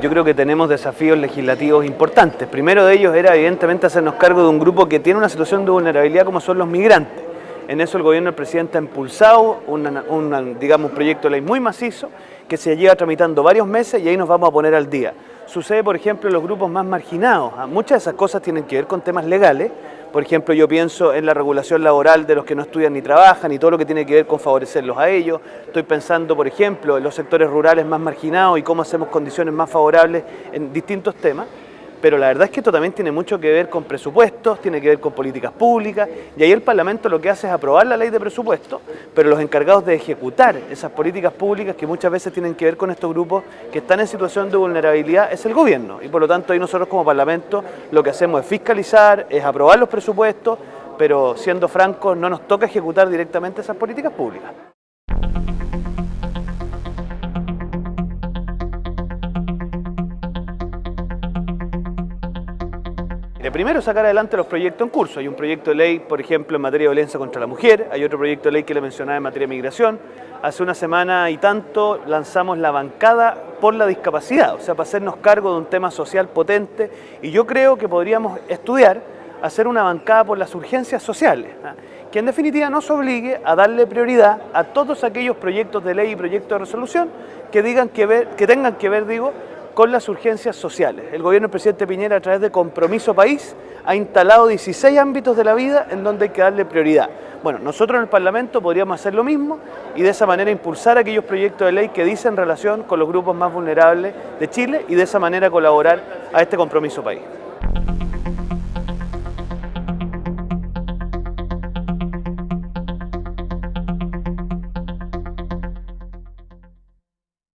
Yo creo que tenemos desafíos legislativos importantes. Primero de ellos era evidentemente hacernos cargo de un grupo que tiene una situación de vulnerabilidad como son los migrantes. En eso el gobierno del presidente ha impulsado un digamos, proyecto de ley muy macizo que se lleva tramitando varios meses y ahí nos vamos a poner al día. Sucede, por ejemplo, en los grupos más marginados. Ah, muchas de esas cosas tienen que ver con temas legales. Por ejemplo, yo pienso en la regulación laboral de los que no estudian ni trabajan y todo lo que tiene que ver con favorecerlos a ellos. Estoy pensando, por ejemplo, en los sectores rurales más marginados y cómo hacemos condiciones más favorables en distintos temas pero la verdad es que esto también tiene mucho que ver con presupuestos, tiene que ver con políticas públicas, y ahí el Parlamento lo que hace es aprobar la ley de presupuesto, pero los encargados de ejecutar esas políticas públicas que muchas veces tienen que ver con estos grupos que están en situación de vulnerabilidad es el gobierno, y por lo tanto ahí nosotros como Parlamento lo que hacemos es fiscalizar, es aprobar los presupuestos, pero siendo francos no nos toca ejecutar directamente esas políticas públicas. Primero sacar adelante los proyectos en curso. Hay un proyecto de ley, por ejemplo, en materia de violencia contra la mujer, hay otro proyecto de ley que le mencionaba en materia de migración. Hace una semana y tanto lanzamos la bancada por la discapacidad, o sea, para hacernos cargo de un tema social potente y yo creo que podríamos estudiar hacer una bancada por las urgencias sociales, ¿ah? que en definitiva nos obligue a darle prioridad a todos aquellos proyectos de ley y proyectos de resolución que, digan que, ver, que tengan que ver, digo, con las urgencias sociales. El gobierno del presidente Piñera, a través de Compromiso País, ha instalado 16 ámbitos de la vida en donde hay que darle prioridad. Bueno, nosotros en el Parlamento podríamos hacer lo mismo y de esa manera impulsar aquellos proyectos de ley que dicen relación con los grupos más vulnerables de Chile y de esa manera colaborar a este Compromiso País.